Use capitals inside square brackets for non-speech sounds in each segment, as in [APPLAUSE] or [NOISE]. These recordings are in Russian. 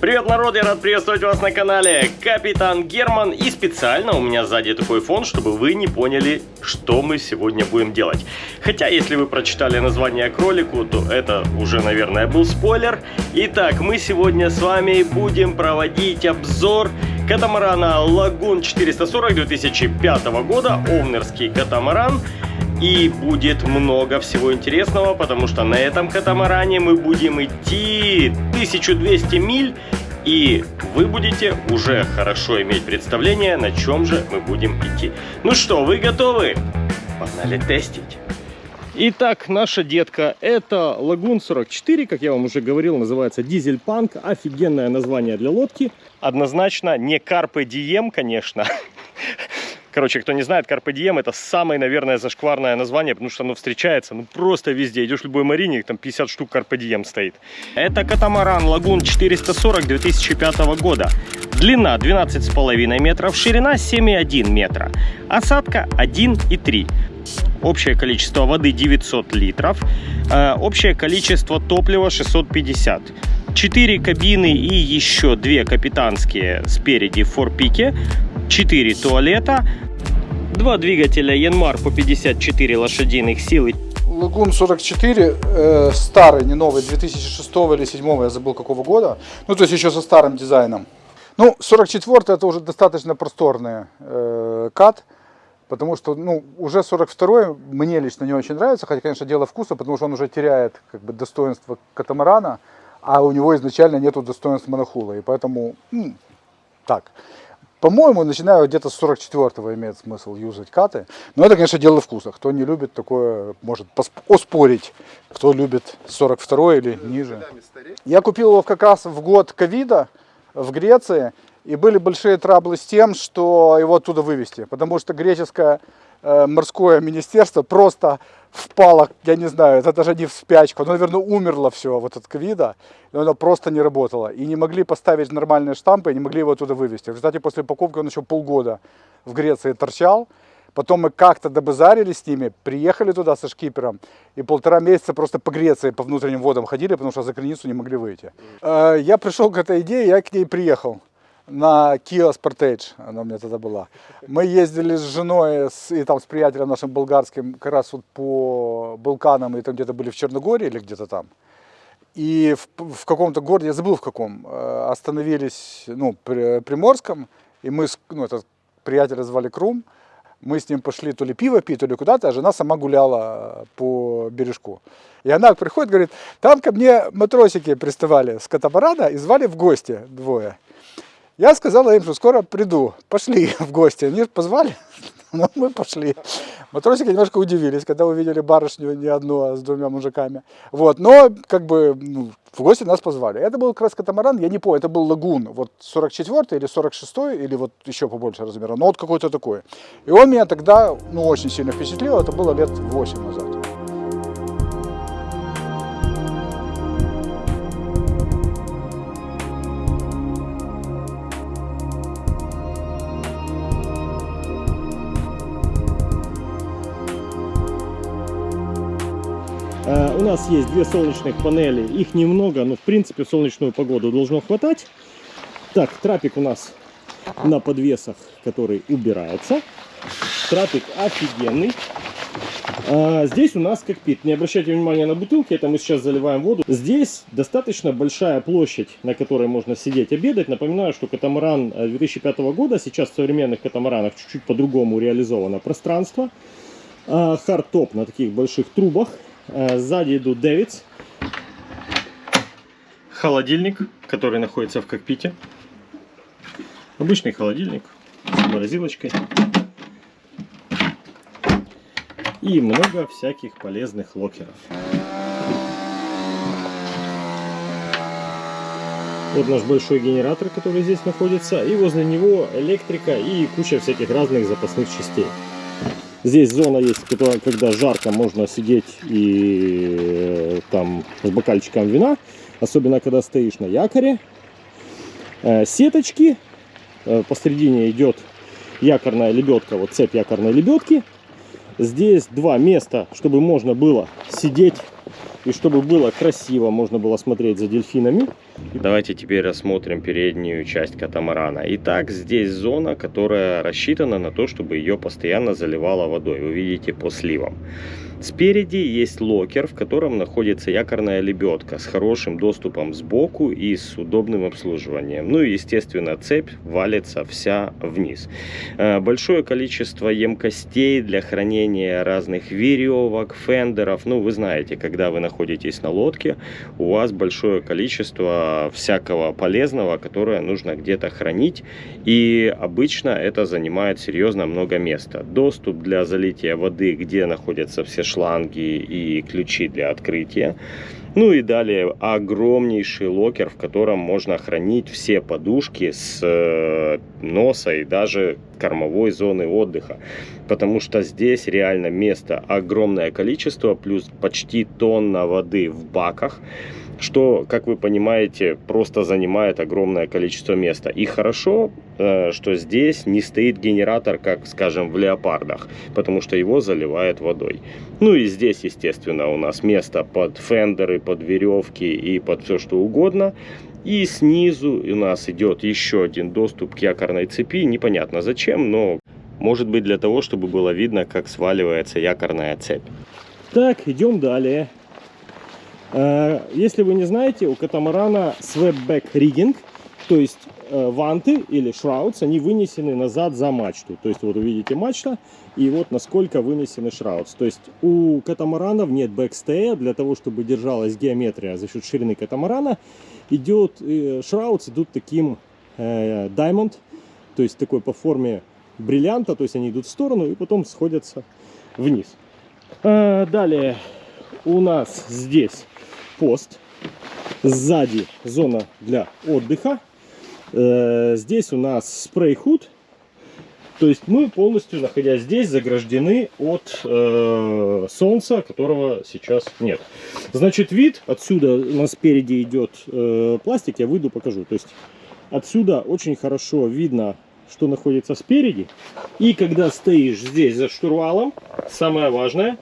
Привет, народ! Я рад приветствовать вас на канале Капитан Герман. И специально у меня сзади такой фон, чтобы вы не поняли, что мы сегодня будем делать. Хотя, если вы прочитали название кролику, то это уже, наверное, был спойлер. Итак, мы сегодня с вами будем проводить обзор катамарана Лагун 440 2005 года. Овнерский катамаран. И будет много всего интересного, потому что на этом катамаране мы будем идти 1200 миль. И вы будете уже хорошо иметь представление, на чем же мы будем идти. Ну что, вы готовы? Погнали тестить. Итак, наша детка это Лагун 44, как я вам уже говорил, называется Дизель Панк. Офигенное название для лодки. Однозначно не Карпе Дием, конечно. Короче, кто не знает, Carpe Diem это самое, наверное, зашкварное название, потому что оно встречается ну просто везде. Идешь в любой марине, там 50 штук Carpe Diem стоит. Это катамаран Лагун 440 2005 года. Длина 12,5 метров, ширина 7,1 метра. Осадка 1,3. Общее количество воды 900 литров. Э, общее количество топлива 650. 4 кабины и еще 2 капитанские спереди в форпике. 4 туалета, два двигателя Янмар по 54 лошадиных силы. Лагун 44, э, старый, не новый, 2006 или 2007, я забыл какого года. Ну, то есть еще со старым дизайном. Ну, 44 это уже достаточно просторный э, кат. Потому что, ну, уже 42 мне лично не очень нравится, хотя, конечно, дело вкуса, потому что он уже теряет, как бы, достоинство катамарана, а у него изначально нету достоинства монохула, и поэтому, ну, так. По-моему, начиная где-то с 44-го имеет смысл юзать каты. Но это, конечно, дело вкуса. Кто не любит такое, может оспорить. Кто любит 42 или ниже. Я купил его как раз в год ковида в Греции. И были большие траблы с тем, что его оттуда вывести. Потому что греческое э, морское министерство просто впало, я не знаю, это даже не в спячку, оно, наверное, умерло все вот от ковида, и оно просто не работало. И не могли поставить нормальные штампы, и не могли его оттуда вывести. В результате после покупки он еще полгода в Греции торчал, Потом мы как-то добазарили с ними, приехали туда со шкипером и полтора месяца просто по Греции, по внутренним водам ходили, потому что за границу не могли выйти. Э, я пришел к этой идее, я к ней приехал на Kia Sportage, она у меня тогда была. Мы ездили с женой с, и там с приятелем нашим болгарским как раз вот по Балканам, и там где-то были в Черногории или где-то там. И в, в каком-то городе, я забыл в каком, э, остановились, ну, при Приморском, и мы, ну, этот приятеля звали Крум, мы с ним пошли то ли пиво пить, то ли куда-то, а жена сама гуляла по бережку. И она приходит, говорит, там ко мне матросики приставали с катамарана и звали в гости двое. Я сказала им, что скоро приду. Пошли [LAUGHS] в гости. Они позвали, [LAUGHS] но мы пошли. Матросики немножко удивились, когда увидели барышню не одну, а с двумя мужиками. Вот, но как бы ну, в гости нас позвали. Это был как я не помню, это был лагун, вот 44 или 46 или вот еще побольше размера, но вот какой-то такой. И он меня тогда, ну, очень сильно впечатлил, это было лет 8 назад. Нас есть две солнечных панели, их немного, но в принципе солнечную погоду должно хватать. Так, трапик у нас на подвесах, который убирается. Трапик офигенный. А, здесь у нас кокпит. Не обращайте внимания на бутылки, это мы сейчас заливаем воду. Здесь достаточно большая площадь, на которой можно сидеть, обедать. Напоминаю, что катамаран 2005 э, года, сейчас в современных катамаранах чуть-чуть по-другому реализовано пространство. А, хардтоп на таких больших трубах. Э, сзади идут davits. Холодильник, который находится в кокпите. Обычный холодильник с морозилочкой. И много всяких полезных локеров. Вот наш большой генератор, который здесь находится. И возле него электрика и куча всяких разных запасных частей. Здесь зона есть, когда жарко, можно сидеть и э, там с бокальчиком вина, особенно когда стоишь на якоре. Э, сеточки, э, посередине идет якорная лебедка, вот цепь якорной лебедки. Здесь два места, чтобы можно было сидеть и чтобы было красиво, можно было смотреть за дельфинами. Давайте теперь рассмотрим переднюю часть катамарана. Итак, здесь зона, которая рассчитана на то, чтобы ее постоянно заливало водой. Вы видите по сливам. Спереди есть локер, в котором находится якорная лебедка с хорошим доступом сбоку и с удобным обслуживанием. Ну и, естественно, цепь валится вся вниз. Э, большое количество емкостей для хранения разных веревок, фендеров. Ну, вы знаете, когда вы находитесь на лодке, у вас большое количество всякого полезного, которое нужно где-то хранить. И обычно это занимает серьезно много места. Доступ для залития воды, где находятся все шланги и ключи для открытия. Ну и далее огромнейший локер, в котором можно хранить все подушки с э, носа и даже кормовой зоны отдыха. Потому что здесь реально места огромное количество, плюс почти тонна воды в баках что, как вы понимаете, просто занимает огромное количество места. И хорошо, э, что здесь не стоит генератор, как, скажем, в леопардах, потому что его заливает водой. Ну и здесь, естественно, у нас место под фендеры, под веревки и под все что угодно. И снизу у нас идет еще один доступ к якорной цепи. Непонятно зачем, но может быть для того, чтобы было видно, как сваливается якорная цепь. Так, идем далее. Э, если вы не знаете, у катамарана swapback rigging, то есть э, ванты или шраудс, они вынесены назад за мачту. То есть вот вы видите мачта, и вот насколько вынесены шраудс. То есть у катамаранов нет бэкстея, для того, чтобы держалась геометрия за счет ширины катамарана, идет, э, шраудс идут таким diamond, то есть такой по форме бриллианта, то есть они идут в сторону и потом сходятся вниз. Далее у нас здесь пост. Сзади зона для отдыха. Э, здесь у нас спрей-худ. То есть мы полностью, находясь здесь, заграждены от э, солнца, которого сейчас нет. Значит, вид отсюда у нас спереди идет э, пластик, я выйду покажу. То есть отсюда очень хорошо видно, что находится спереди. И когда стоишь здесь за штурвалом, самое важное,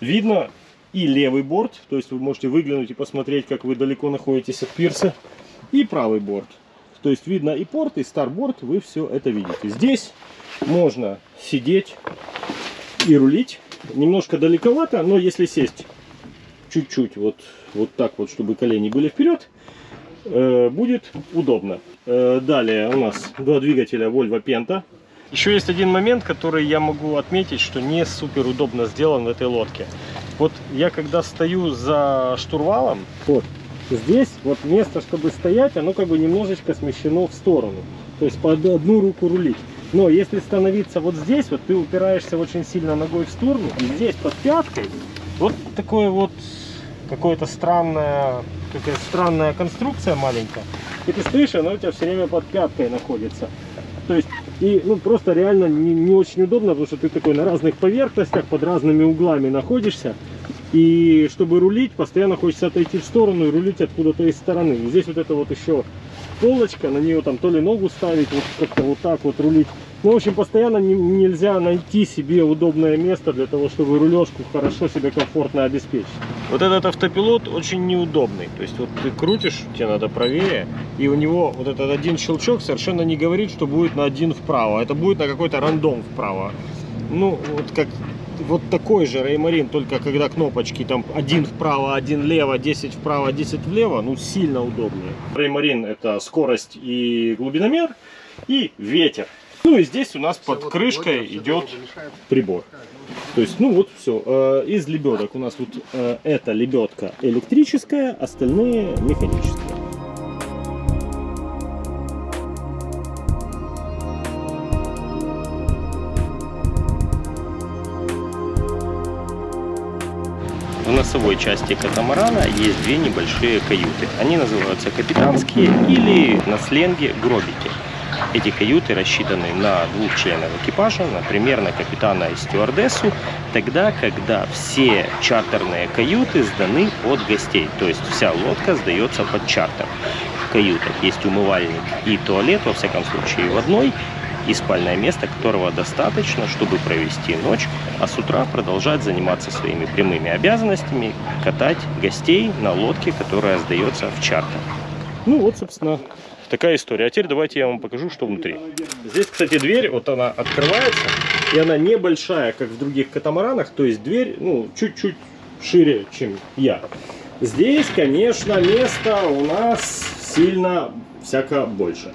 видно и левый борт, то есть вы можете выглянуть и посмотреть, как вы далеко находитесь от пирса, и правый борт. То есть видно и порт, и старборд, вы все это видите. Здесь можно сидеть и рулить. Немножко далековато, но если сесть чуть-чуть вот, вот так вот, чтобы колени были вперед, э, будет удобно. Э, далее у нас два двигателя Volvo Penta. Еще есть один момент, который я могу отметить, что не супер удобно сделан в этой лодке. Вот я когда стою за штурвалом, вот здесь вот место, чтобы стоять, оно как бы немножечко смещено в сторону. То есть под одну руку рулить. Но если становиться вот здесь, вот ты упираешься очень сильно ногой в сторону, и здесь под пяткой вот такое вот какое-то странная, какая странная конструкция маленькая. И ты стоишь, она у тебя все время под пяткой находится. То есть, и ну, просто реально не, не очень удобно, потому что ты такой на разных поверхностях, под разными углами находишься. И чтобы рулить, постоянно хочется отойти в сторону и рулить откуда-то из стороны. И здесь вот это вот еще полочка, на нее там то ли ногу ставить, вот как-то вот так вот рулить. Ну, в общем, постоянно не, нельзя найти себе удобное место для того, чтобы рулежку хорошо себе комфортно обеспечить. Вот этот автопилот очень неудобный. То есть вот ты крутишь, тебе надо правее, и у него вот этот один щелчок совершенно не говорит, что будет на один вправо. Это будет на какой-то рандом вправо. Ну, вот как вот такой же Реймарин, только когда кнопочки там один вправо, один влево, 10 вправо, 10 влево, ну сильно удобнее. Реймарин это скорость и глубиномер и ветер. Ну и здесь у нас под крышкой идет прибор. То есть, ну вот все. Э, из лебедок у нас вот э, эта лебедка электрическая, остальные механические. Носовой части катамарана есть две небольшие каюты. Они называются капитанские или на сленге гробики. Эти каюты рассчитаны на двух членов экипажа, например, на капитана и стюардессу, тогда, когда все чартерные каюты сданы от гостей, то есть вся лодка сдается под чартер. В каютах есть умывальник и туалет, во всяком случае в одной, и спальное место, которого достаточно, чтобы провести ночь, а с утра продолжать заниматься своими прямыми обязанностями, катать гостей на лодке, которая сдается в чартер. Ну вот, собственно, такая история. А теперь давайте я вам покажу, что внутри. Здесь, кстати, дверь, вот она открывается, и она небольшая, как в других катамаранах, то есть дверь, ну, чуть-чуть шире, чем я. Здесь, конечно, места у нас сильно всяко больше.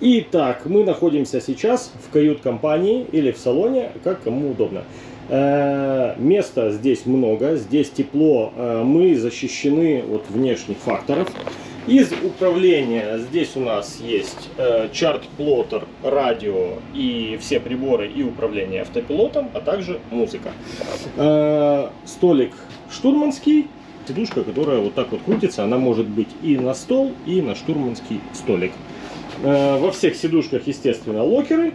Итак, мы находимся сейчас в кают-компании или в салоне, как кому удобно. Э, места здесь много, здесь тепло, э, мы защищены от внешних факторов. Из управления здесь у нас есть э, чарт-плоттер, радио и все приборы и управление автопилотом, а также музыка. Э, столик штурманский, сидушка, которая вот так вот крутится, она может быть и на стол, и на штурманский столик. Э, во всех сидушках, естественно, локеры.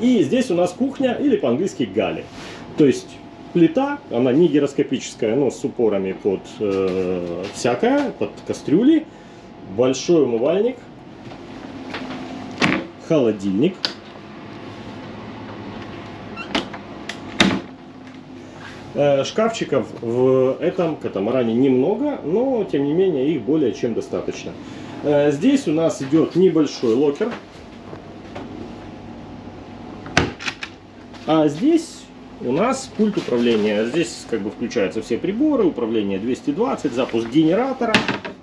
И здесь у нас кухня, или по-английски гали. То есть плита, она не гироскопическая, но с упорами под э, всякое, под кастрюли, большой умывальник, холодильник, э, Шкафчиков в этом катамаране немного, но тем не менее их более чем достаточно. Э, здесь у нас идет небольшой локер. А здесь у нас пульт управления. Здесь как бы включаются все приборы, управление 220, запуск генератора.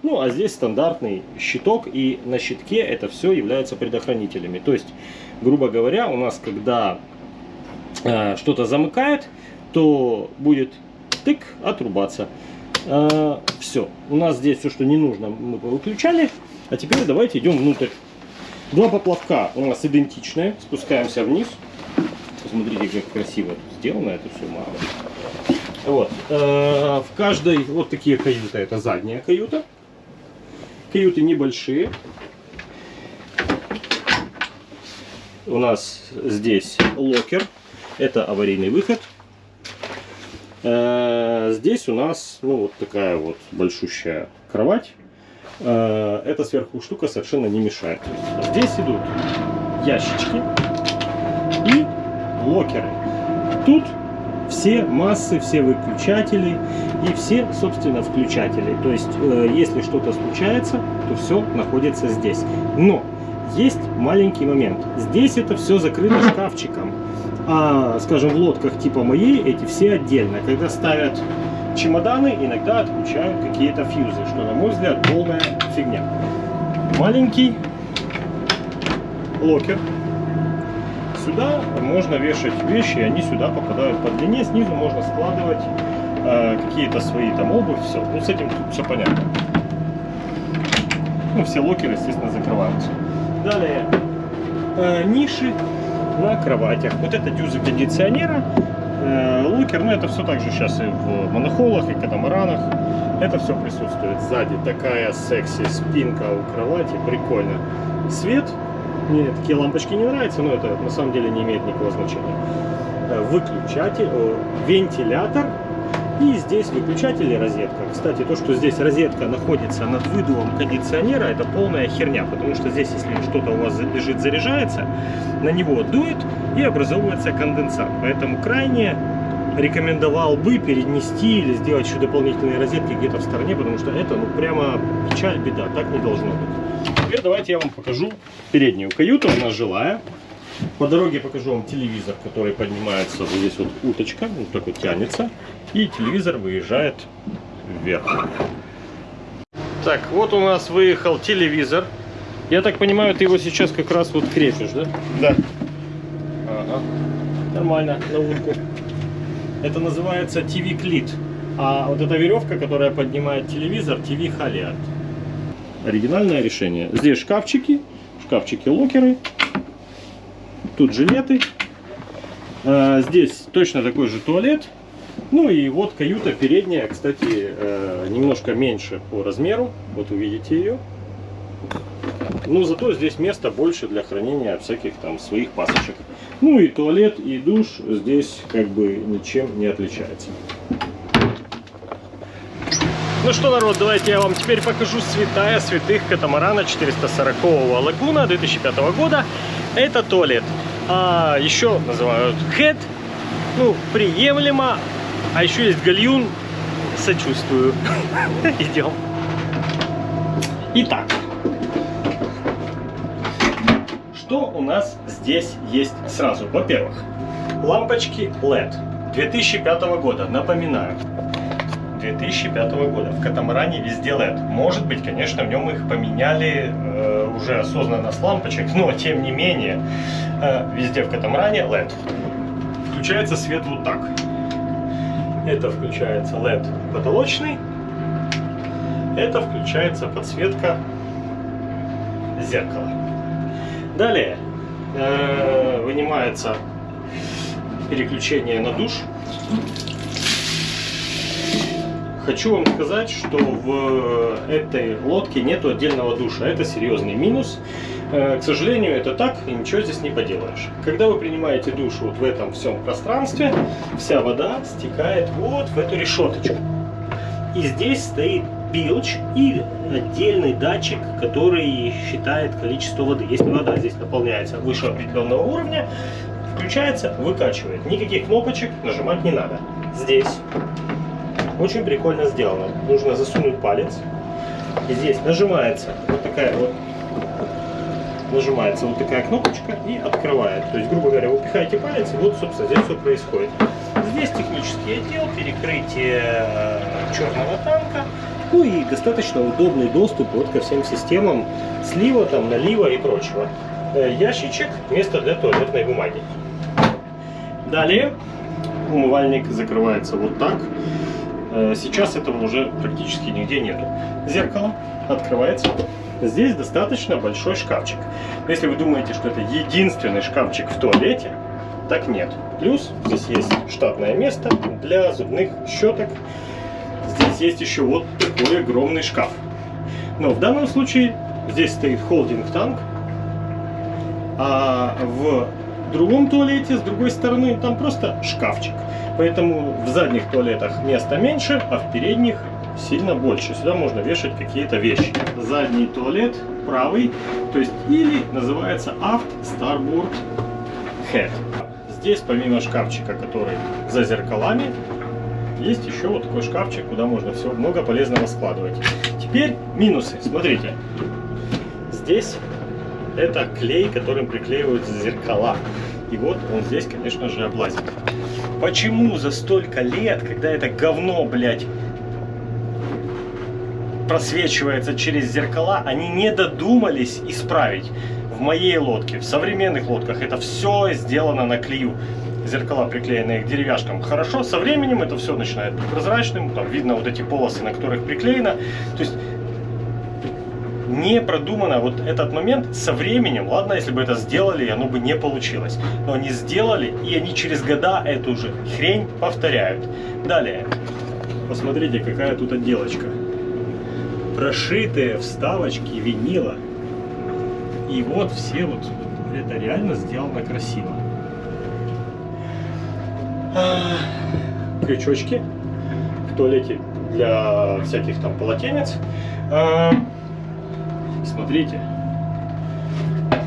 Ну, а здесь стандартный щиток, и на щитке это все является предохранителями. То есть, грубо говоря, у нас, когда э, что-то замыкает, то будет тык отрубаться. Э, все. У нас здесь все, что не нужно, мы выключали. А теперь давайте идем внутрь. Два поплавка у нас идентичные. Спускаемся вниз. Посмотрите, как красиво сделано это все мало. Вот. Э, в каждой вот такие каюты. Это задняя каюта. Каюты небольшие. У нас здесь локер. Это аварийный выход. Э, здесь у нас ну, вот такая вот большущая кровать. Э, эта сверху штука совершенно не мешает. Здесь идут ящички и локеры. Тут все массы, все выключатели и все, собственно, включатели. То есть, э, если что-то случается, то все находится здесь. Но есть маленький момент. Здесь это все закрыто шкафчиком. А, скажем, в лодках типа моей эти все отдельно. Когда ставят чемоданы, иногда отключают какие-то фьюзы, что, на мой взгляд, полная фигня. Маленький локер сюда можно вешать вещи, и они сюда попадают по длине. Снизу можно складывать э, какие-то свои там обувь, все. Ну, с этим тут все понятно. Ну, все локеры, естественно, закрываются. Далее, э, ниши на кроватях. Вот это дюзы кондиционера. Э, локер, ну, это все также сейчас и в монохулах, и катамаранах. Это все присутствует. Сзади такая секси спинка у кровати, прикольно. Свет мне такие лампочки не нравятся, но это на самом деле не имеет никакого значения. Э, выключатель, вентилятор и здесь выключатель и розетка. Кстати, то, что здесь розетка находится над выдувом кондиционера, это полная херня, потому что здесь, если что-то у вас лежит, заряжается, на него дует и образовывается конденсат. Поэтому крайне рекомендовал бы перенести или сделать еще дополнительные розетки где-то в стороне, потому что это ну прямо печаль, беда, так не должно быть. Теперь давайте я вам покажу переднюю каюту, она жилая. По дороге покажу вам телевизор, который поднимается, вот здесь вот уточка, вот так вот тянется, и телевизор выезжает вверх. Так, вот у нас выехал телевизор. Я так понимаю, ты его сейчас как раз вот крепишь, да? Да. Ага. Нормально, на улку. Это называется TV клит. А вот эта веревка, которая поднимает телевизор, TV халиат. Оригинальное решение. Здесь шкафчики, шкафчики-локеры. Тут жилеты. А, здесь точно такой же туалет. Ну и вот каюта передняя, кстати, э, немножко меньше по размеру. Вот увидите ее. Но зато здесь место больше для хранения всяких там своих пасочек. Ну и туалет, и душ здесь как бы ничем не отличается. Ну что, народ, давайте я вам теперь покажу святая святых катамарана 440 лагуна 2005 года. Это туалет. А еще называют head, ну, приемлемо. А еще есть гальюн, сочувствую. [LAUGHS] Идем. Итак, что у нас здесь есть сразу? Во-первых, лампочки LED 2005 года, напоминаю. 2005 года. В катамаране везде LED. Может быть, конечно, в нем их поменяли э, уже осознанно с лампочек, но тем не менее, э, везде в катамаране LED. Включается свет вот так. Это включается LED потолочный. Это включается подсветка зеркала. Далее э, вынимается переключение на душ. Хочу вам сказать, что в этой лодке нету отдельного душа. Это серьезный минус. Э, к сожалению, это так, и ничего здесь не поделаешь. Когда вы принимаете душ вот в этом всем пространстве, вся вода стекает вот в эту решеточку. И здесь стоит билч и отдельный датчик, который считает количество воды. Если вода здесь наполняется выше определенного уровня, включается, выкачивает. Никаких кнопочек нажимать не надо. Здесь очень прикольно сделано. Нужно засунуть палец. И здесь нажимается вот такая вот нажимается вот такая кнопочка и открывает. То есть, грубо говоря, вы пихаете палец, и вот, собственно, здесь все происходит. Здесь технический отдел, перекрытие э, черного танка, ну и достаточно удобный доступ вот ко всем системам слива, там, налива и прочего. Э, ящичек, место для туалетной бумаги. Далее умывальник закрывается вот так. Э, сейчас этого уже практически нигде нету. Зеркало открывается. Здесь достаточно большой шкафчик. Если вы думаете, что это единственный шкафчик в туалете, так нет. Плюс здесь есть штатное место для зубных щеток. Здесь есть еще вот такой огромный шкаф. Но в данном случае здесь стоит холдинг-танк, а в другом туалете, с другой стороны, там просто шкафчик. Поэтому в задних туалетах места меньше, а в передних сильно больше. Сюда можно вешать какие-то вещи. Задний туалет, правый, то есть или называется Aft Starboard Head. Здесь помимо шкафчика, который за зеркалами, есть еще вот такой шкафчик, куда можно все много полезного складывать. Теперь минусы. Смотрите. Здесь это клей, которым приклеиваются зеркала. И вот он здесь, конечно же, облазит. Почему за столько лет, когда это говно, блядь, просвечивается через зеркала, они не додумались исправить. В моей лодке, в современных лодках это все сделано на клею. Зеркала приклеенные к деревяшкам хорошо, со временем это все начинает быть прозрачным, там видно вот эти полосы, на которых приклеено. То есть не продумано вот этот момент со временем. Ладно, если бы это сделали, оно бы не получилось. Но они сделали, и они через года эту же хрень повторяют. Далее. Посмотрите, какая тут отделочка прошитые вставочки винила. И вот все вот, это реально сделано красиво. Крючочки в туалете для всяких там полотенец. Смотрите,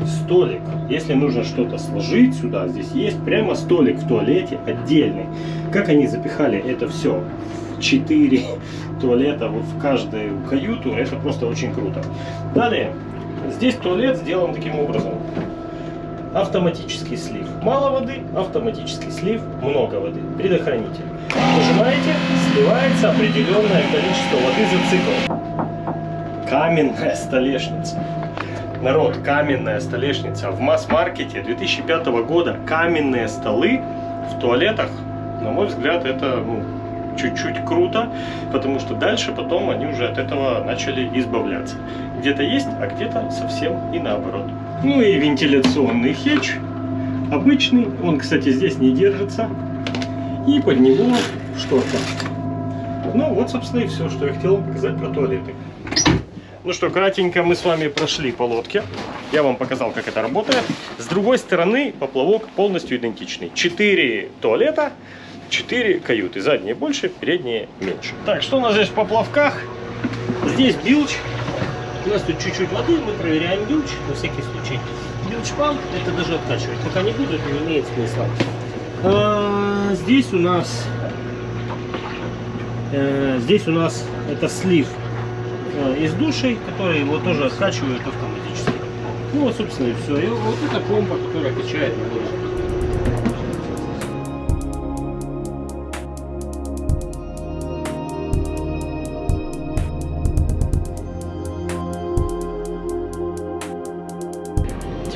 столик. Если нужно что-то сложить сюда, здесь есть прямо столик в туалете отдельный. Как они запихали это все 4 [LAUGHS] туалета вот в каждую каюту, это просто очень круто. Далее, здесь туалет сделан таким образом. Автоматический слив. Мало воды, автоматический слив, много воды. Предохранитель. Нажимаете, сливается определенное количество воды за цикл. Каменная столешница. Народ, каменная столешница. В масс-маркете 2005 года каменные столы в туалетах, на мой взгляд, это ну, чуть-чуть круто, потому что дальше потом они уже от этого начали избавляться. Где-то есть, а где-то совсем и наоборот. Ну и вентиляционный хедж обычный, он, кстати, здесь не держится, и под него шторка. Ну вот, собственно, и все, что я хотел показать про туалеты. Ну что, кратенько мы с вами прошли по лодке. Я вам показал, как это работает. С другой стороны, поплавок полностью идентичный. Четыре туалета, 4 каюты. Задние больше, передние меньше. Так, что у нас здесь в поплавках? Здесь билч. У нас тут чуть-чуть воды, мы проверяем люч, на всякий случай. Памп, это даже откачивать пока не буду, это не имеет смысла. А, здесь у нас э, здесь у нас это слив из душей, который его тоже откачивает автоматически. Ну вот, собственно, и все. И вот эта помпа, которая качает воду.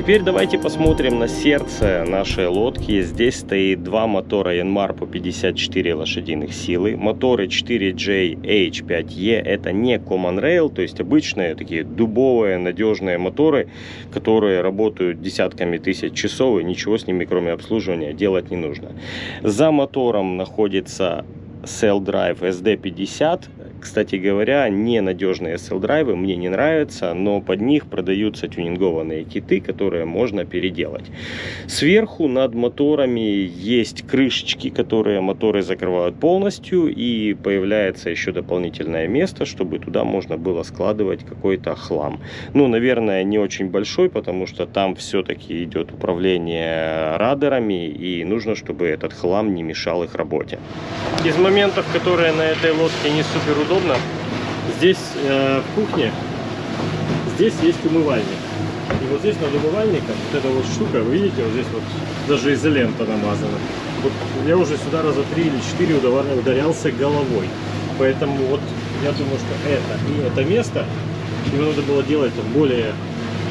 Теперь давайте посмотрим на сердце нашей лодки. Здесь стоит два мотора Yanmar по 54 лошадиных силы. Моторы 4J H5E это не Common Rail, то есть обычные такие дубовые надежные моторы, которые работают десятками тысяч часов и ничего с ними кроме обслуживания делать не нужно. За мотором находится Cell Drive SD50. Кстати говоря, ненадежные Drive мне не нравятся, но под них продаются тюнингованные киты, которые можно переделать. Сверху над моторами есть крышечки, которые моторы закрывают полностью, и появляется еще дополнительное место, чтобы туда можно было складывать какой-то хлам. Ну, наверное, не очень большой, потому что там все-таки идет управление радарами, и нужно, чтобы этот хлам не мешал их работе. Из моментов, которые на этой лодке не супер удобно, здесь э, в кухне, здесь есть умывальник. И вот здесь над умывальником, вот эта вот штука, вы видите, вот здесь вот даже изолента намазана. Вот я уже сюда раза три или четыре ударялся головой. Поэтому вот я думаю, что это и это место, его надо было делать более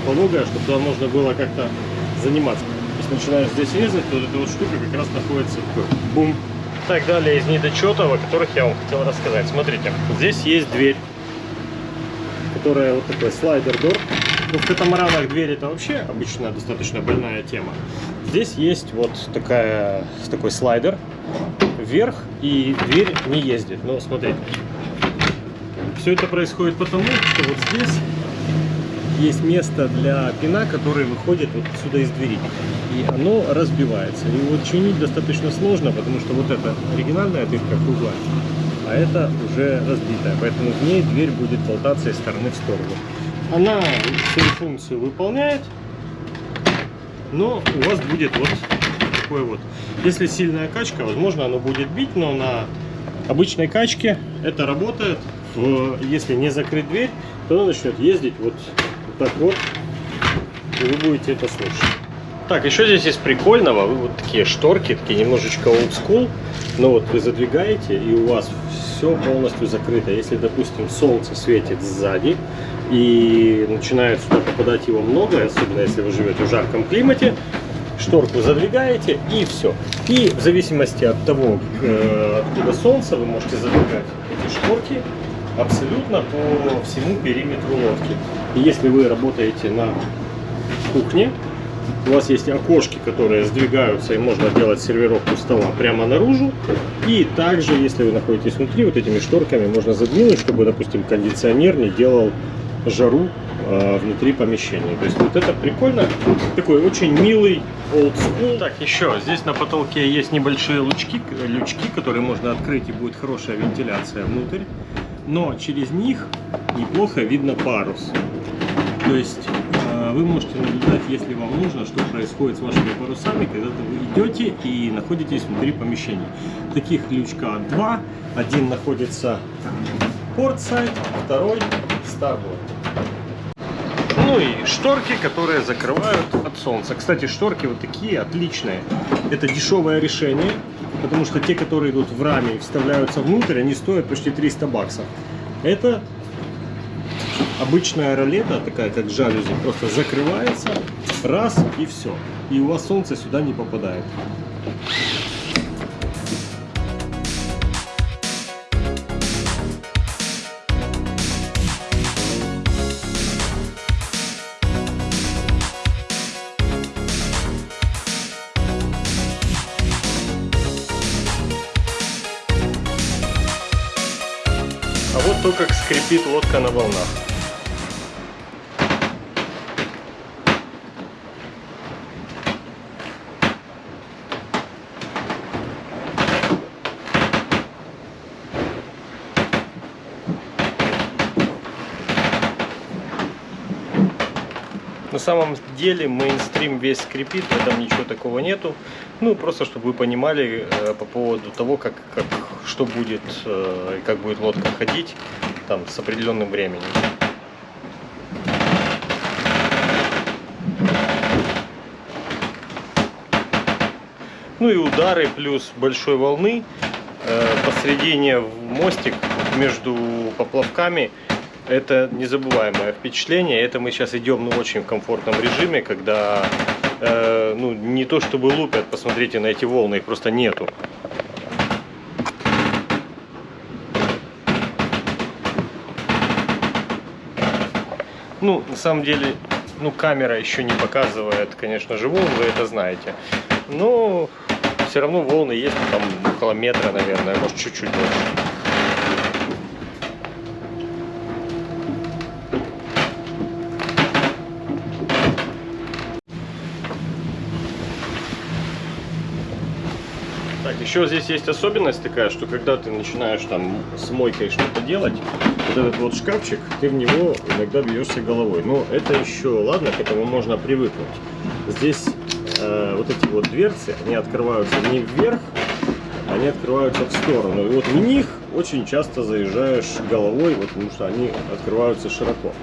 пологое, чтобы туда можно было как-то заниматься. Если начинаешь здесь резать, то вот эта вот штука как раз находится бум так далее из недочетов, о которых я вам хотел рассказать. Смотрите, здесь есть дверь, которая вот такой слайдер-дор. Ну, в катамаранах дверь это вообще обычно достаточно больная тема. Здесь есть вот такая, такой слайдер вверх, и дверь не ездит. Но смотрите, все это происходит потому, что вот здесь есть место для пина, который выходит вот сюда из двери. И оно разбивается. И вот чинить достаточно сложно, потому что вот это оригинальная дырка круглая, а это уже разбитая. Поэтому в ней дверь будет болтаться из стороны в сторону. Она свою функцию выполняет, но у вас будет вот такой вот. Если сильная качка, возможно, оно будет бить, но на обычной качке это работает. Если не закрыть дверь, то она начнет ездить вот так вот, и вы будете это слушать. Так, еще здесь есть прикольного, вот такие шторки, такие немножечко school, но вот вы задвигаете, и у вас все полностью закрыто. Если, допустим, солнце светит сзади, и начинает сюда попадать его много, особенно если вы живете в жарком климате, шторку задвигаете и все. И в зависимости от того, э, откуда солнце, вы можете задвигать эти шторки абсолютно по всему периметру лодки. И если вы работаете на кухне, у вас есть окошки, которые сдвигаются, и можно делать сервировку стола прямо наружу. И также, если вы находитесь внутри, вот этими шторками можно задвинуть, чтобы, допустим, кондиционер не делал жару э, внутри помещения. То есть вот это прикольно. Такой очень милый old school. Так, еще здесь на потолке есть небольшие лучки, лючки, которые можно открыть и будет хорошая вентиляция внутрь но через них неплохо видно парус. То есть вы можете наблюдать, если вам нужно, что происходит с вашими парусами, когда вы идете и находитесь внутри помещения. Таких лючка два. Один находится портсайд, второй старборд. Ну и шторки, которые закрывают от солнца. Кстати, шторки вот такие отличные. Это дешевое решение потому что те, которые идут в раме и вставляются внутрь, они стоят почти 300 баксов. Это обычная ролета, такая как жалюзи, просто закрывается, раз и все. И у вас солнце сюда не попадает. Вот то, как скрипит лодка на волнах. На самом деле мейнстрим весь скрипит, в этом ничего такого нету. Ну, просто чтобы вы понимали э, по поводу того, как, как, что будет э, и как будет лодка ходить там с определенным временем. Ну и удары плюс большой волны э, посредине в мостик между поплавками это незабываемое впечатление. Это мы сейчас идем ну, очень в комфортном режиме, когда э, ну, не то чтобы лупят, посмотрите на эти волны, их просто нету. Ну, на самом деле, ну, камера еще не показывает, конечно же, волн, вы это знаете. Но все равно волны есть, ну, там около метра, наверное, может чуть-чуть больше. Так, еще здесь есть особенность такая, что когда ты начинаешь там с мойкой что-то делать, вот этот вот шкафчик, ты в него иногда бьешься головой. Но это еще, ладно, к этому можно привыкнуть. Здесь э, вот эти вот дверцы, они открываются не вверх, они открываются в сторону. И вот в них очень часто заезжаешь головой, вот, потому что они открываются широко.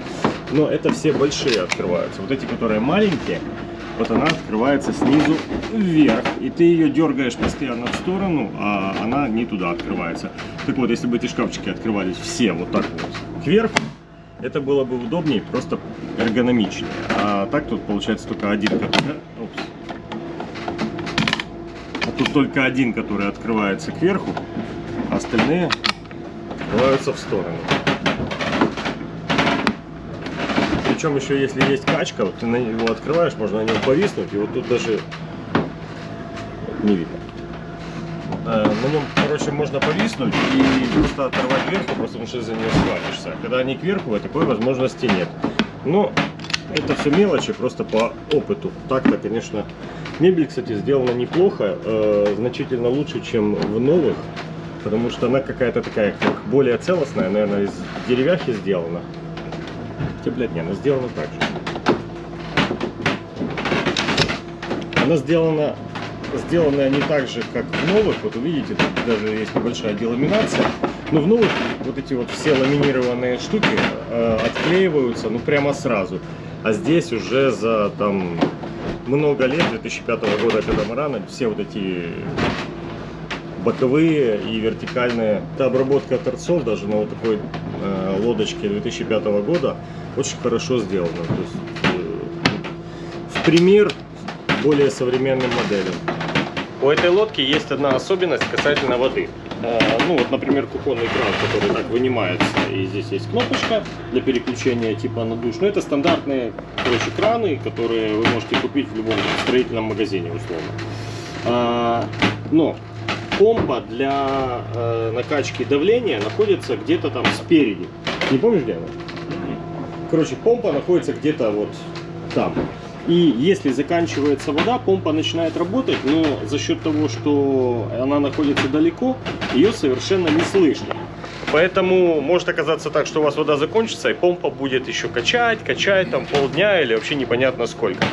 Но это все большие открываются. Вот эти, которые маленькие, вот она открывается снизу вверх, и ты ее дергаешь постоянно в сторону, а она не туда открывается. Так вот, если бы эти шкафчики открывались все вот так вот кверху, это было бы удобнее, просто эргономичнее. А так тут получается только один, который... А тут только один, который открывается кверху, а остальные открываются в сторону. Причем еще если есть качка, вот ты на него открываешь, можно на нем повиснуть, и вот тут даже не видно. Э, на нем, короче, можно повиснуть и просто оторвать кверху, просто потому что за нее схватишься. Когда они кверху, такой возможности нет. Но это все мелочи, просто по опыту. Так-то, конечно, мебель, кстати, сделана неплохо, э, значительно лучше, чем в новых, потому что она какая-то такая, как более целостная, наверное, из деревяхи сделана. Хотя, блядь, не, она сделана так же. Она сделана, сделанная не так же, как в новых. Вот увидите, тут даже есть небольшая деламинация. Но в новых вот эти вот все ламинированные штуки э, отклеиваются, ну, прямо сразу. А здесь уже за, там, много лет, 2005 года, когда Марана, все вот эти боковые и вертикальные. Это обработка торцов даже на вот такой э, лодочке 2005 года очень хорошо сделано. То есть, э, в пример более современным моделям. У этой лодки есть одна особенность касательно воды. Э, ну вот, например, кухонный кран, который так вынимается, и здесь есть кнопочка для переключения типа на душ. Но это стандартные, короче, краны, которые вы можете купить в любом строительном магазине, условно. Но помпа для э, накачки давления находится где-то там спереди. Не помнишь, где она? Короче, помпа находится где-то вот там. И если заканчивается вода, помпа начинает работать, но за счет того, что она находится далеко, ее совершенно не слышно. Поэтому может оказаться так, что у вас вода закончится, и помпа будет еще качать, качать там полдня или вообще непонятно сколько.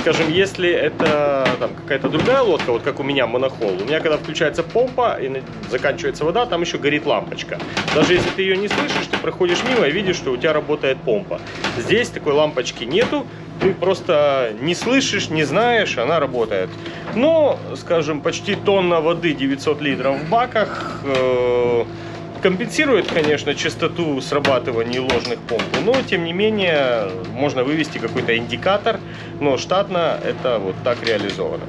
Скажем, если это какая-то другая лодка, вот как у меня монохол, у меня когда включается помпа и заканчивается вода, там еще горит лампочка. Даже если ты ее не слышишь, ты проходишь мимо и видишь, что у тебя работает помпа. Здесь такой лампочки нету, ты просто не слышишь, не знаешь, она работает. Но, скажем, почти тонна воды, 900 литров в баках, э Компенсирует, конечно, частоту срабатывания ложных помп, но тем не менее можно вывести какой-то индикатор, но штатно это вот так реализовано.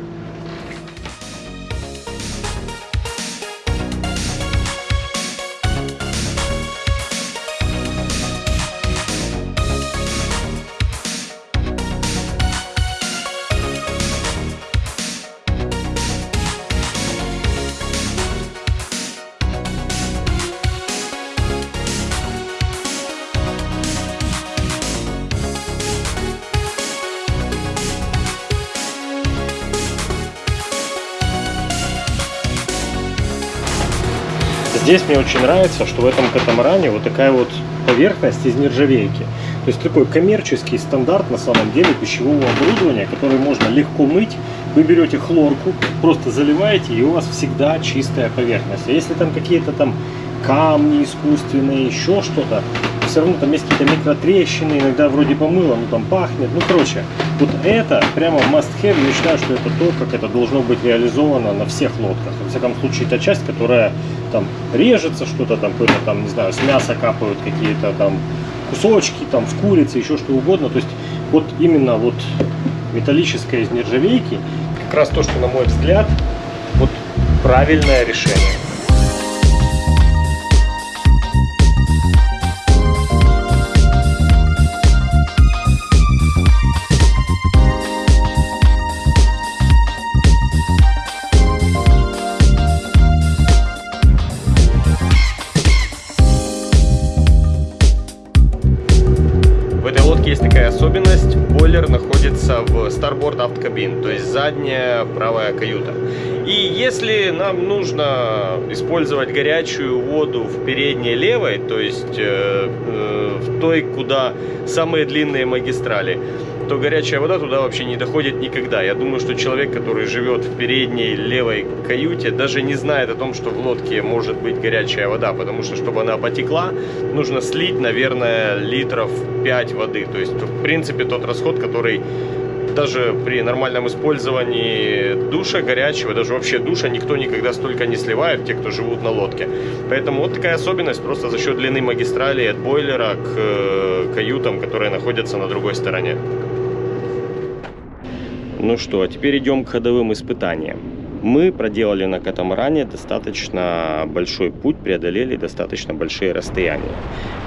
Здесь мне очень нравится, что в этом катамаране вот такая вот поверхность из нержавейки. То есть такой коммерческий стандарт на самом деле пищевого оборудования, который можно легко мыть. Вы берете хлорку, просто заливаете, и у вас всегда чистая поверхность. А если там какие-то там камни искусственные, еще что-то, все равно там есть какие-то микротрещины, иногда вроде помыло, но там пахнет. Ну, короче, вот это прямо must have. Я считаю, что это то, как это должно быть реализовано на всех лодках. Во всяком случае, та часть, которая там режется, что-то там, какое-то там, не знаю, с мяса капают какие-то там кусочки, там, с курицы, еще что угодно. То есть, вот именно вот металлическое из нержавейки, как раз то, что, на мой взгляд, вот правильное решение. Aft Cabin, то есть задняя правая каюта. И если нам нужно использовать горячую воду в передней левой, то есть э, э, в той, куда самые длинные магистрали, то горячая вода туда вообще не доходит никогда. Я думаю, что человек, который живет в передней левой каюте, даже не знает о том, что в лодке может быть горячая вода, потому что, чтобы она потекла, нужно слить, наверное, литров 5 воды. То есть, в принципе, тот расход, который даже при нормальном использовании душа горячего, даже вообще душа, никто никогда столько не сливает, те, кто живут на лодке. Поэтому вот такая особенность просто за счет длины магистрали от бойлера к э, каютам, которые находятся на другой стороне. Ну что, а теперь идем к ходовым испытаниям. Мы проделали на катамаране достаточно большой путь, преодолели достаточно большие расстояния.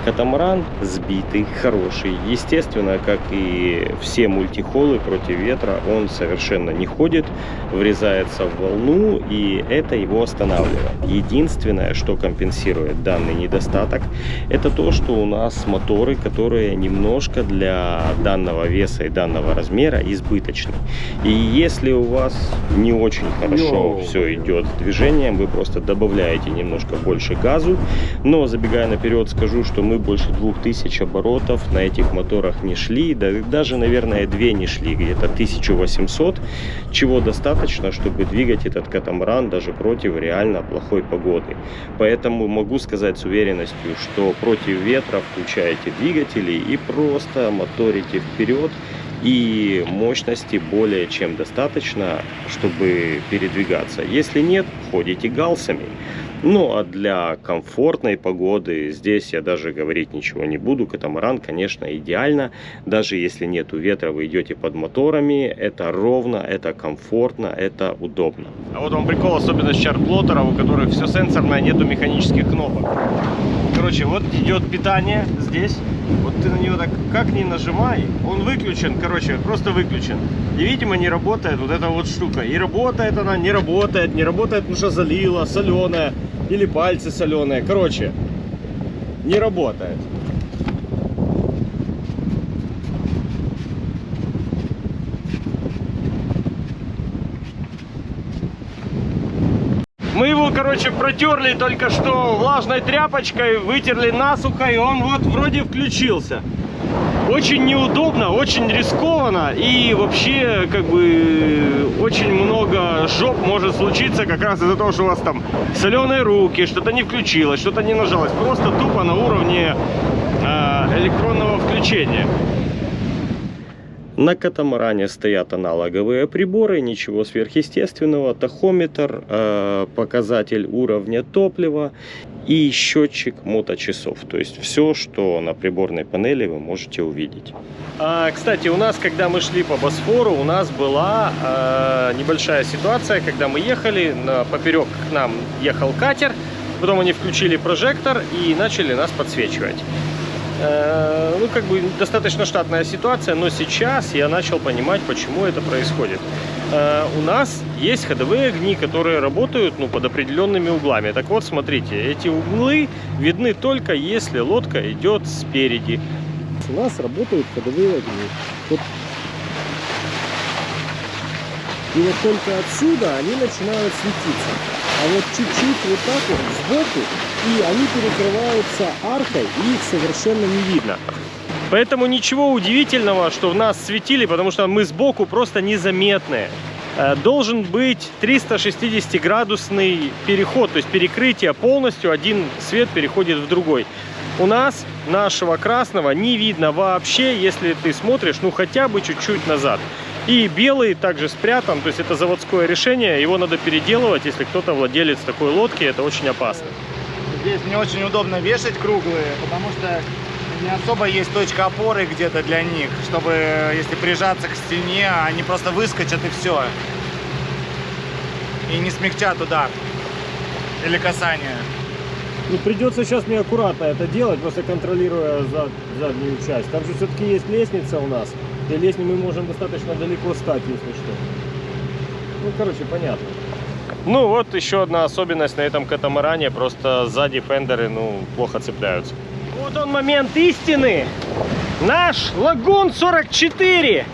Катамаран сбитый, хороший. Естественно, как и все мультихолы против ветра, он совершенно не ходит, врезается в волну, и это его останавливает. Единственное, что компенсирует данный недостаток, это то, что у нас моторы, которые немножко для данного веса и данного размера избыточны. И если у вас не очень хорошо Йоу. все идет с движением, вы просто добавляете немножко больше газу. Но забегая наперед, скажу, что мы больше 2000 оборотов на этих моторах не шли, да, даже, наверное, две не шли, где-то 1800, чего достаточно, чтобы двигать этот катамаран даже против реально плохой погоды. Поэтому могу сказать с уверенностью, что против ветра включаете двигатели и просто моторите вперед и мощности более чем достаточно, чтобы передвигаться. Если нет, ходите галсами. Ну а для комфортной погоды здесь я даже говорить ничего не буду. Катамаран, конечно, идеально. Даже если нету ветра, вы идете под моторами. Это ровно, это комфортно, это удобно. А вот вам прикол, особенность чарт-плоттеров, у которых все сенсорное, нету механических кнопок. Короче, вот идет питание здесь. Ты на него так как ни нажимай, он выключен, короче, просто выключен. И, видимо, не работает вот эта вот штука. И работает она, не работает, не работает, потому что залила, соленая. Или пальцы соленые. Короче, не работает. Мы его, короче, протерли только что влажной тряпочкой, вытерли насухо, и он вот вроде включился. Очень неудобно, очень рискованно, и вообще, как бы, очень много жоп может случиться как раз из-за того, что у вас там соленые руки, что-то не включилось, что-то не нажалось. Просто тупо на уровне э, электронного включения. На катамаране стоят аналоговые приборы, ничего сверхъестественного, тахометр, э, показатель уровня топлива и счетчик моточасов. То есть все, что на приборной панели вы можете увидеть. А, кстати, у нас, когда мы шли по Босфору, у нас была э, небольшая ситуация, когда мы ехали, на, поперек к нам ехал катер, потом они включили прожектор и начали нас подсвечивать. Э, ну, как бы достаточно штатная ситуация, но сейчас я начал понимать, почему это происходит. Э, у нас есть ходовые огни, которые работают ну, под определенными углами. Так вот, смотрите, эти углы видны только если лодка идет спереди. У нас работают ходовые огни. Вот. И вот только отсюда они начинают светиться. А вот чуть-чуть вот так вот сбоку, и они перекрываются аркой, и их совершенно не видно. Поэтому ничего удивительного, что в нас светили, потому что мы сбоку просто незаметные. Э, Должен быть 360-градусный переход, то есть перекрытие полностью, один свет переходит в другой. У нас нашего красного не видно вообще, если ты смотришь, ну хотя бы чуть-чуть назад. И белый также спрятан, то есть это заводское решение, его надо переделывать, если кто-то владелец такой лодки, это очень опасно. Здесь не очень удобно вешать круглые, потому что не особо есть точка опоры где-то для них, чтобы, если прижаться к стене, они просто выскочат и все. И не смягчат удар или касание. Ну, придется сейчас мне аккуратно это делать, просто контролируя зад- заднюю часть. Там же все-таки есть лестница у нас. И лестницей мы можем достаточно далеко стать, если что. Ну, короче, понятно. Ну вот еще одна особенность на этом катамаране, просто сзади фендеры, ну, плохо цепляются. Вот он момент истины. Наш Лагун 44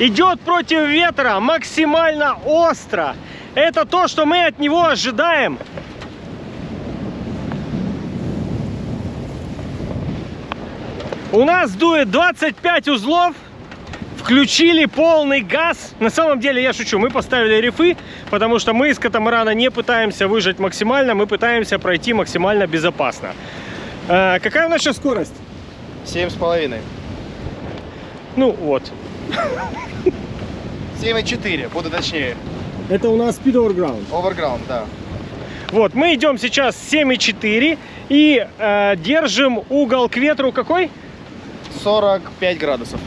идет против ветра максимально остро. Это то, что мы от него ожидаем. У нас дует 25 узлов. Включили полный газ. На самом деле, я шучу, мы поставили рифы, потому что мы из катамарана не пытаемся выжать максимально, мы пытаемся пройти максимально безопасно. Э, какая у нас сейчас скорость? Семь с половиной. Ну вот. Семь и четыре, буду точнее. Это у нас speed overground. Оверграунд, да. Вот, мы идем сейчас 7,4 и э, держим угол к ветру какой? 45 градусов.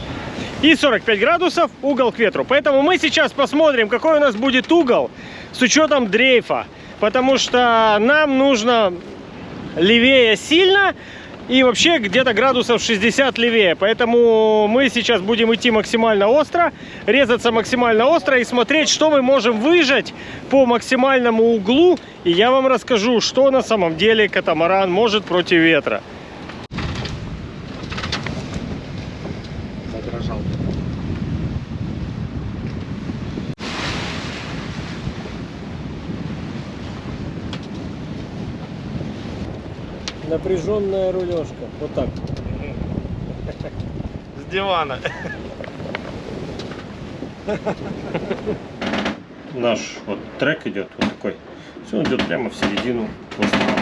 И 45 градусов угол к ветру. Поэтому мы сейчас посмотрим, какой у нас будет угол с учетом дрейфа. Потому что нам нужно левее сильно и вообще где-то градусов 60 левее. Поэтому мы сейчас будем идти максимально остро, резаться максимально остро и смотреть, что мы можем выжать по максимальному углу. И я вам расскажу, что на самом деле катамаран может против ветра. Напряженная рулежка. Вот так. С дивана. Наш вот трек идет вот такой. Все, он идет прямо в середину острова.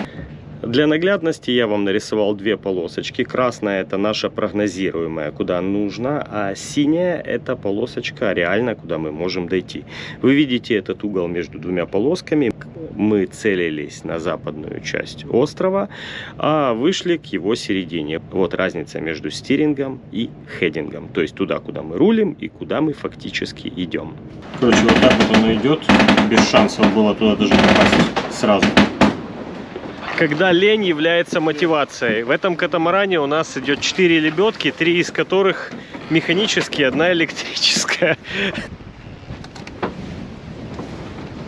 Для наглядности я вам нарисовал две полосочки. Красная это наша прогнозируемая, куда нужно, а синяя это полосочка реально, куда мы можем дойти. Вы видите этот угол между двумя полосками. Мы целились на западную часть острова, а вышли к его середине. Вот разница между стирингом и хедингом. То есть туда, куда мы рулим и куда мы фактически идем. Короче, вот так вот оно идет. Без шансов было туда даже попасть сразу. Когда лень является мотивацией. В этом катамаране у нас идет 4 лебедки, три из которых механические, одна электрическая.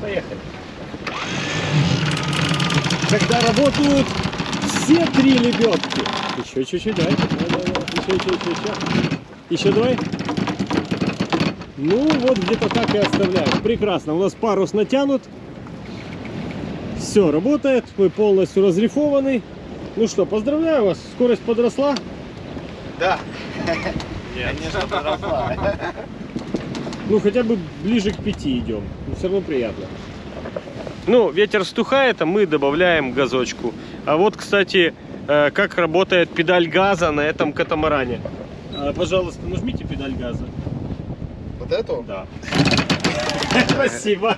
Поехали. Когда работают все три лебедки. Еще чуть-чуть, давай. Еще, еще, еще, еще. Еще давай. Ну, вот где-то так и оставляем. Прекрасно. У нас парус натянут. Все, работает. Мы полностью разрифованы. Ну что, поздравляю вас. Скорость подросла. Да. Конечно, подросла. Ну, хотя бы ближе к пяти идем. Но все равно приятно. Ну, ветер стухает, а мы добавляем газочку. А вот, кстати, э, как работает педаль газа на этом катамаране. А, пожалуйста, нажмите педаль газа. Вот эту? Да. Спасибо.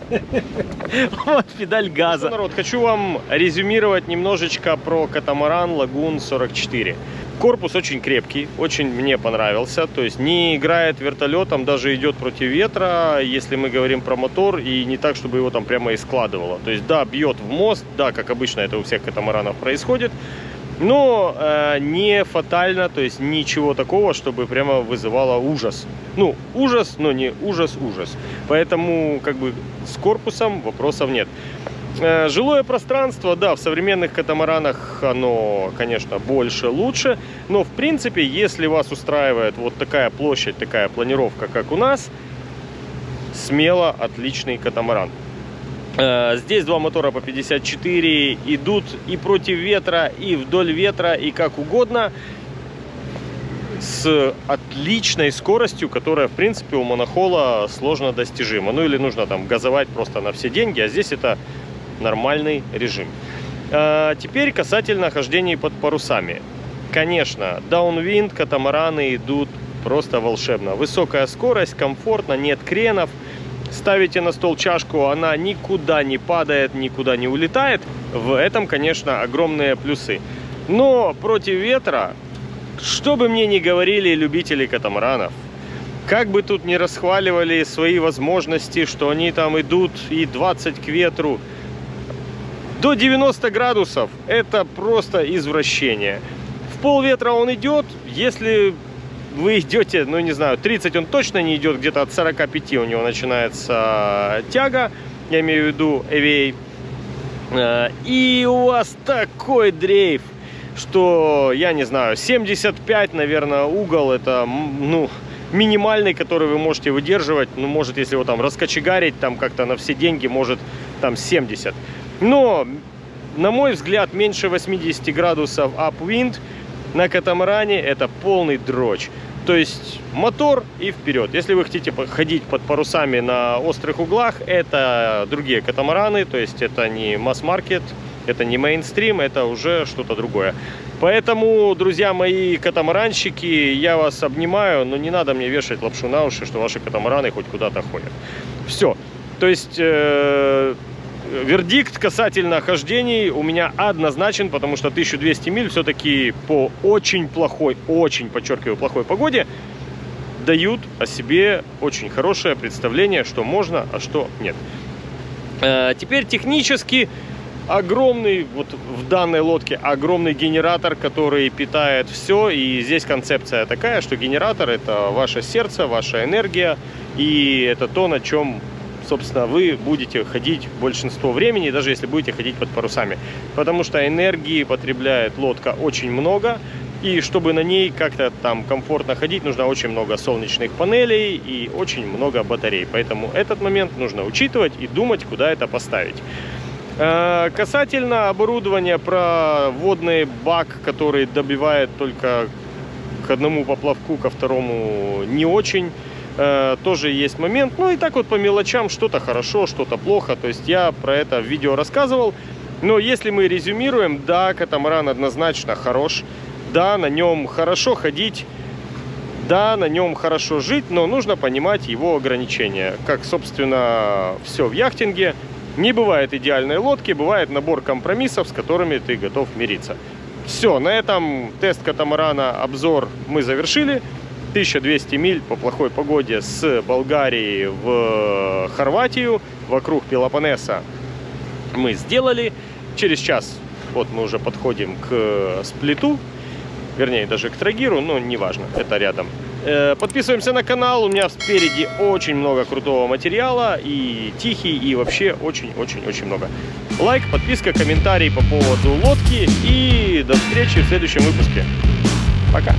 Вот педаль газа. Народ, хочу вам резюмировать немножечко про катамаран Лагун 44. Корпус очень крепкий, очень мне понравился. То есть не играет вертолетом, даже идет против ветра, если мы говорим про мотор, и не так, чтобы его там прямо и складывало. То есть да, бьет в мост, да, как обычно это у всех катамаранов происходит, но э, не фатально, то есть ничего такого, чтобы прямо вызывало ужас. Ну, ужас, но не ужас-ужас. Поэтому как бы с корпусом вопросов нет. Э, Жилое пространство, да, в современных катамаранах оно, конечно, больше, лучше. Но, в принципе, если вас устраивает вот такая площадь, такая планировка, как у нас, смело отличный катамаран. Э, Здесь два мотора по 54 идут и против ветра, и вдоль ветра, и как угодно. с отличной скоростью, которая, в принципе, у монохола сложно достижима. Ну или нужно там газовать просто на все деньги, а здесь это нормальный режим. А, теперь касательно хождения под парусами. Конечно, даунвинд, катамараны идут просто волшебно. Высокая скорость, комфортно, нет кренов. Ставите на стол чашку, она никуда не падает, никуда не улетает. В этом, конечно, огромные плюсы. Но против ветра, что бы мне ни говорили любители катамаранов, как бы тут ни расхваливали свои возможности, что они там идут и 20 к ветру, до 90 градусов это просто извращение. В пол ветра он идет, если вы идете, ну не знаю, 30 он точно не идет, где-то от 45 у него начинается тяга, я имею в виду EVA. Э, и у вас такой дрейф, что, я не знаю, 75, наверное, угол, это, ну, минимальный, который вы можете выдерживать. Ну, может, если его там раскочегарить, там как-то на все деньги, может, там 70. Но, на мой взгляд, меньше 80 градусов upwind на катамаране это полный дрочь. То есть мотор и вперед. Если вы хотите ходить под парусами на острых углах, это другие катамараны, то есть это не масс-маркет, это не мейнстрим, это уже что-то другое. Поэтому, друзья мои катамаранщики, я вас обнимаю, но не надо мне вешать лапшу на уши, что ваши катамараны хоть куда-то ходят. Все. То есть... Э вердикт касательно хождений у меня однозначен, потому что 1200 миль все-таки по очень плохой, очень, подчеркиваю, плохой погоде дают о себе очень хорошее представление, что можно, а что нет. Э, теперь технически огромный, вот в данной лодке огромный генератор, который питает все. И здесь концепция такая, что генератор это ваше сердце, ваша энергия. И это то, на чем собственно, вы будете ходить большинство времени, даже если будете ходить под парусами. Потому что энергии потребляет лодка очень много, и чтобы на ней как-то там комфортно ходить, нужно очень много солнечных панелей и очень много батарей. Поэтому этот момент нужно учитывать и думать, куда это поставить. Э, касательно оборудования про водный бак, который добивает только к одному поплавку, ко второму не очень э, тоже есть момент. Ну и так вот по мелочам, что-то хорошо, что-то плохо. То есть я про это в видео рассказывал. Но если мы резюмируем, да, катамаран однозначно хорош. Да, на нем хорошо ходить. Да, на нем хорошо жить, но нужно понимать его ограничения. Как, собственно, все в яхтинге. Не бывает идеальной лодки, бывает набор компромиссов, с которыми ты готов мириться. Все, на этом тест катамарана, обзор мы завершили. 1200 миль по плохой погоде с Болгарии в Хорватию, вокруг Пелопоннеса мы сделали. Через час вот мы уже подходим к сплиту, вернее даже к Трагиру, но неважно, это рядом. Э, подписываемся на канал, у меня спереди очень много крутого материала, и тихий, и вообще очень-очень-очень много. Лайк, подписка, комментарий по поводу лодки, и до встречи в следующем выпуске. Пока!